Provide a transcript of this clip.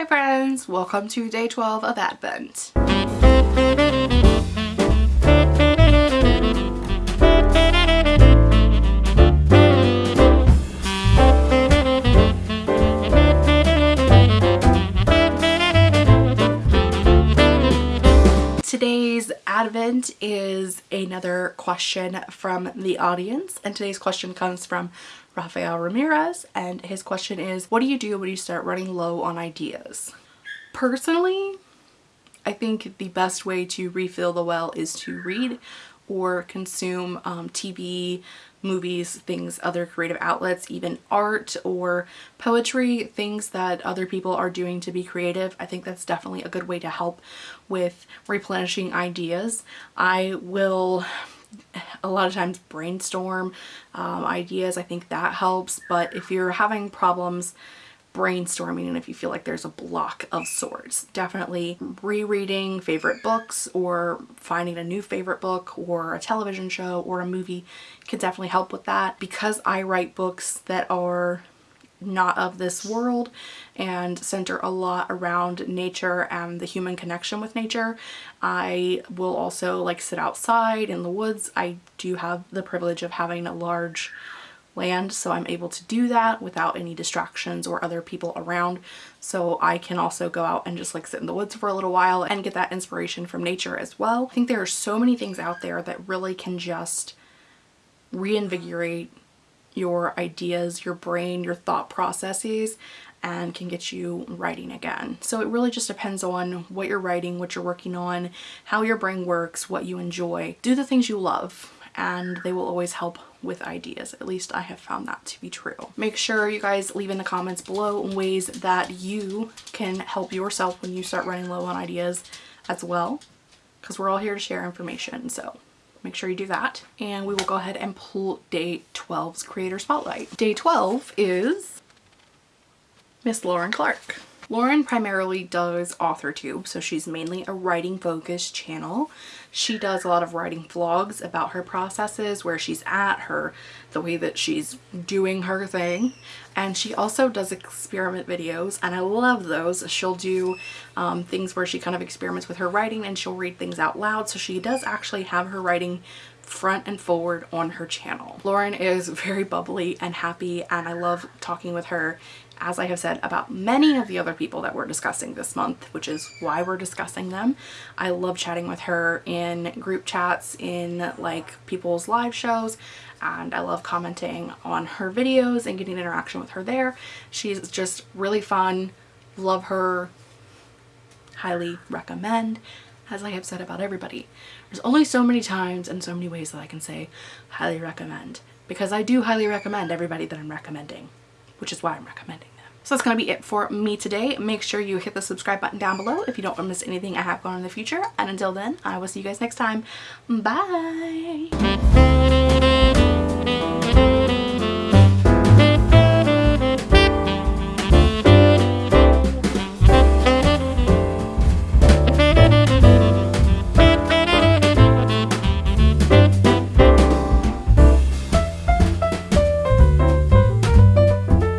Hi friends, welcome to day 12 of Advent. Advent is another question from the audience and today's question comes from Rafael Ramirez and his question is what do you do when you start running low on ideas? Personally, I think the best way to refill the well is to read or consume um, TV, movies, things, other creative outlets, even art or poetry, things that other people are doing to be creative. I think that's definitely a good way to help with replenishing ideas. I will a lot of times brainstorm um, ideas. I think that helps. But if you're having problems brainstorming and if you feel like there's a block of sorts, definitely rereading favorite books or finding a new favorite book or a television show or a movie can definitely help with that. Because I write books that are not of this world and center a lot around nature and the human connection with nature. I will also like sit outside in the woods. I do have the privilege of having a large land so I'm able to do that without any distractions or other people around so I can also go out and just like sit in the woods for a little while and get that inspiration from nature as well. I think there are so many things out there that really can just reinvigorate your ideas, your brain, your thought processes and can get you writing again. So it really just depends on what you're writing, what you're working on, how your brain works, what you enjoy. Do the things you love and they will always help with ideas. At least I have found that to be true. Make sure you guys leave in the comments below ways that you can help yourself when you start running low on ideas as well because we're all here to share information. So make sure you do that. And we will go ahead and pull day 12's creator spotlight. Day 12 is Miss Lauren Clark. Lauren primarily does AuthorTube, so she's mainly a writing focused channel. She does a lot of writing vlogs about her processes, where she's at, her, the way that she's doing her thing. And she also does experiment videos and I love those. She'll do um, things where she kind of experiments with her writing and she'll read things out loud. So she does actually have her writing front and forward on her channel. Lauren is very bubbly and happy and I love talking with her as I have said about many of the other people that we're discussing this month, which is why we're discussing them. I love chatting with her in group chats, in like people's live shows, and I love commenting on her videos and getting interaction with her there. She's just really fun. Love her. Highly recommend. As I have said about everybody. There's only so many times and so many ways that I can say highly recommend because I do highly recommend everybody that I'm recommending, which is why I'm recommending them. so that's going to be it for me today. Make sure you hit the subscribe button down below if you don't want to miss anything I have going in the future. And until then, I will see you guys next time. Bye!